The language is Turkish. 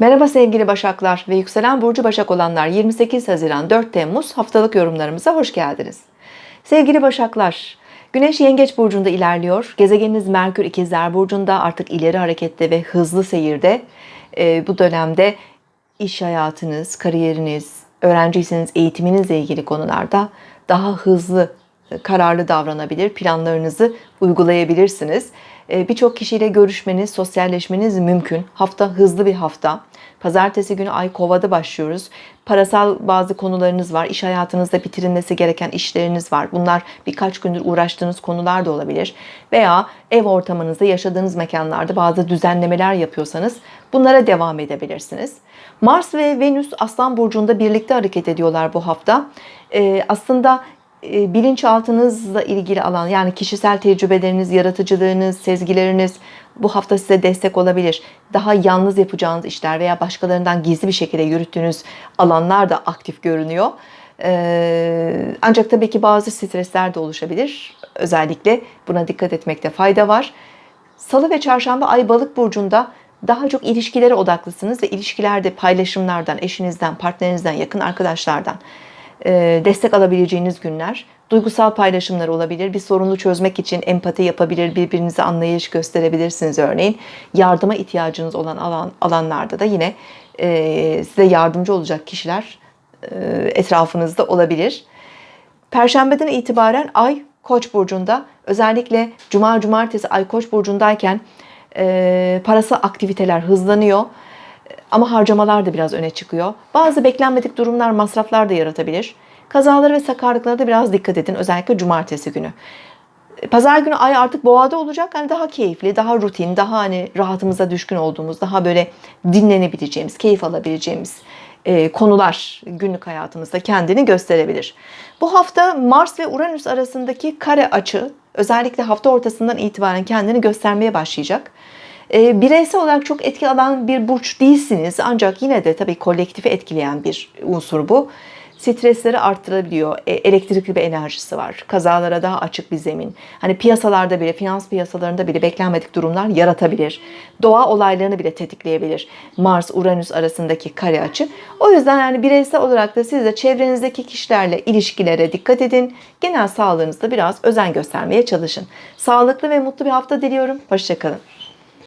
Merhaba sevgili Başaklar ve yükselen burcu Başak olanlar 28 Haziran 4 Temmuz haftalık yorumlarımıza hoş geldiniz. Sevgili Başaklar, Güneş Yengeç burcunda ilerliyor. Gezegeniniz Merkür İkizler burcunda artık ileri harekette ve hızlı seyirde. Ee, bu dönemde iş hayatınız, kariyeriniz, öğrenciyseniz eğitiminizle ilgili konularda daha hızlı, kararlı davranabilir, planlarınızı uygulayabilirsiniz. Ee, Birçok kişiyle görüşmeniz, sosyalleşmeniz mümkün. Hafta hızlı bir hafta. Pazartesi günü ay kovada başlıyoruz. Parasal bazı konularınız var. İş hayatınızda bitirilmesi gereken işleriniz var. Bunlar birkaç gündür uğraştığınız konular da olabilir. Veya ev ortamınızda yaşadığınız mekanlarda bazı düzenlemeler yapıyorsanız bunlara devam edebilirsiniz. Mars ve Venüs Aslan Burcu'nda birlikte hareket ediyorlar bu hafta. Ee, aslında e, bilinçaltınızla ilgili alan yani kişisel tecrübeleriniz, yaratıcılığınız, sezgileriniz bu hafta size destek olabilir. Daha yalnız yapacağınız işler veya başkalarından gizli bir şekilde yürüttüğünüz alanlar da aktif görünüyor. Ee, ancak tabii ki bazı stresler de oluşabilir. Özellikle buna dikkat etmekte fayda var. Salı ve çarşamba ay balık burcunda daha çok ilişkilere odaklısınız ve ilişkilerde paylaşımlardan, eşinizden, partnerinizden, yakın arkadaşlardan e, destek alabileceğiniz günler. Duygusal paylaşımlar olabilir. Bir sorunu çözmek için empati yapabilir, birbirinize anlayış gösterebilirsiniz örneğin. Yardıma ihtiyacınız olan alan, alanlarda da yine e, size yardımcı olacak kişiler e, etrafınızda olabilir. Perşembeden itibaren Ay Koç burcunda özellikle Cuma Cumartesi Ay Koç burcundayken e, parası aktiviteler hızlanıyor. Ama harcamalar da biraz öne çıkıyor. Bazı beklenmedik durumlar, masraflar da yaratabilir. Kazalara ve sakarlıklara da biraz dikkat edin. Özellikle cumartesi günü. Pazar günü ay artık boğada olacak. Yani daha keyifli, daha rutin, daha hani rahatımıza düşkün olduğumuz, daha böyle dinlenebileceğimiz, keyif alabileceğimiz e, konular günlük hayatımızda kendini gösterebilir. Bu hafta Mars ve Uranüs arasındaki kare açı özellikle hafta ortasından itibaren kendini göstermeye başlayacak. E, bireysel olarak çok etki alan bir burç değilsiniz ancak yine de tabii kolektifi etkileyen bir unsur bu. Stresleri arttırabiliyor. E, elektrikli bir enerjisi var. Kazalara daha açık bir zemin. Hani piyasalarda bile, finans piyasalarında bile beklenmedik durumlar yaratabilir. Doğa olaylarını bile tetikleyebilir. Mars-Uranüs arasındaki kare açı. O yüzden yani bireysel olarak da siz de çevrenizdeki kişilerle ilişkilere dikkat edin. Genel sağlığınızda biraz özen göstermeye çalışın. Sağlıklı ve mutlu bir hafta diliyorum. Hoşçakalın.